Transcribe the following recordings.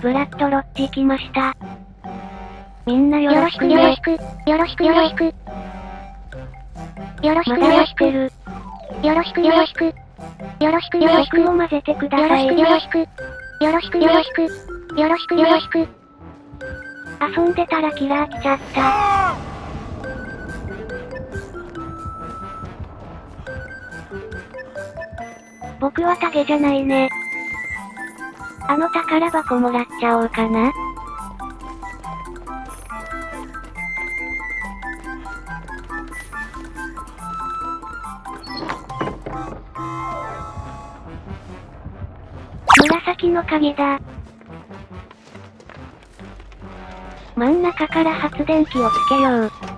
ブラッドロッチ来ました。みんなよよろしくろしくね。よろしく、よろしくよろしく。よろしくよろしてく。る。よろしくよろしく。よろしくよろしく。僕も混ぜてください。よろしくよろしく。よろしくよろしく。よろしくよろしく。遊んでたらキラー来ちゃった。僕はタゲじゃないね。あの宝箱もらっちゃおうかな。紫の鍵だ。真ん中から発電機をつけよう。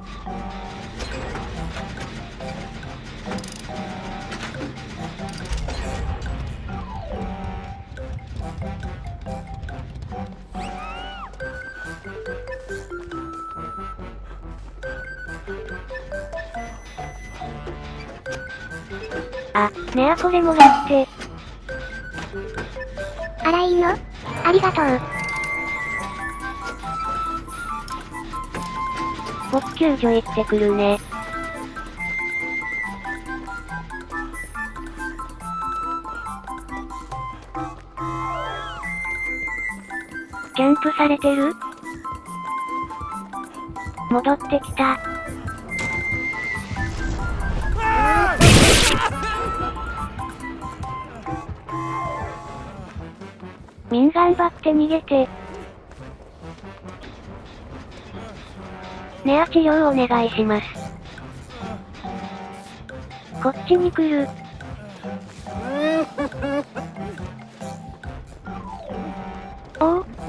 あ、ねあこれもらって。あらいいの？ありがとう。僕救助行ってくるね。キャンプされてる？戻ってきた。みん頑張って逃げて。ネア治療お願いします。こっちに来る。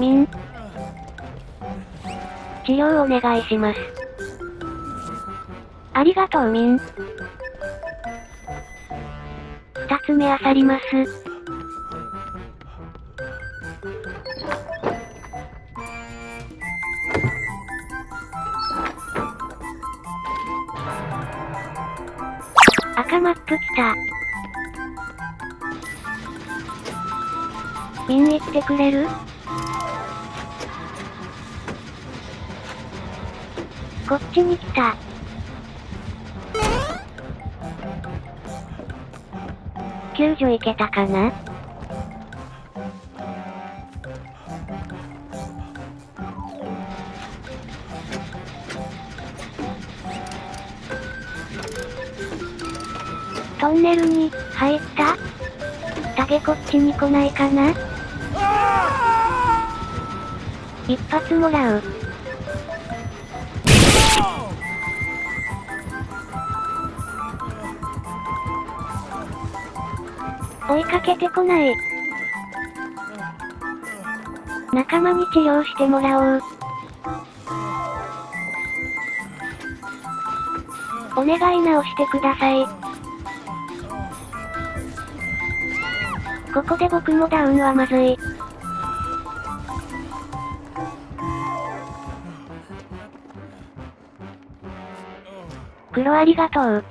おう、ミン。治療お願いします。ありがとうミン。二つ目あさります。赤マップ来た。ミン行ってくれる？こっちに来た。救助行けたかな？トンネルに入った？タゲこっちに来ないかな？一発もらう。追いかけてこない。仲間に治療してもらおう。お願い直してください。ここで僕もダウンはまずい。黒ありがとう。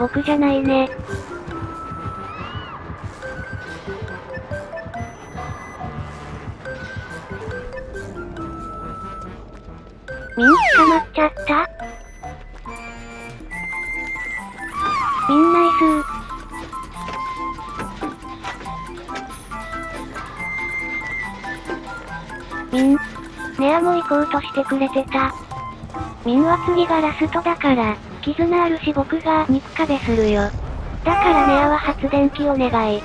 僕じゃないね。みん捕まっちゃったみんナイスみん、ネアも行こうとしてくれてた。みんは次がラストだから、絆あるし僕が肉壁するよ。だからネアは発電機お願い。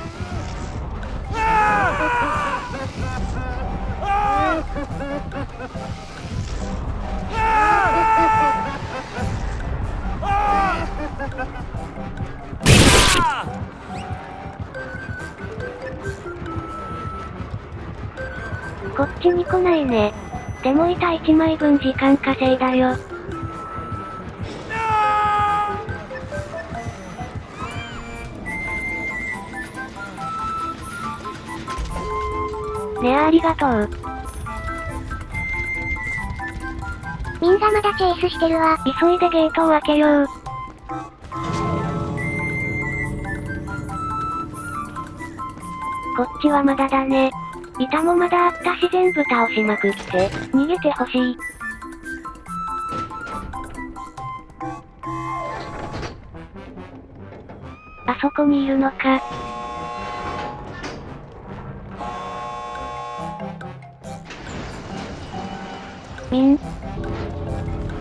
こっちに来ないね。でも板1枚分時間稼いだよ。ネアあありがとう。みんなまだチェイスしてるわ。急いでゲートを開けよう。こっちはまだだね。板もまだあったし全部倒しまくって、逃げてほしい。あそこにいるのか。みん。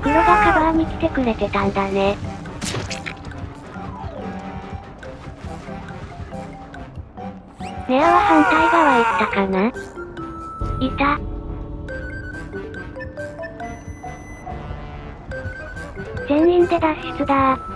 黒がカバーに来てくれてたんだね。ネアは反対側行ったかないた。全員で脱出だ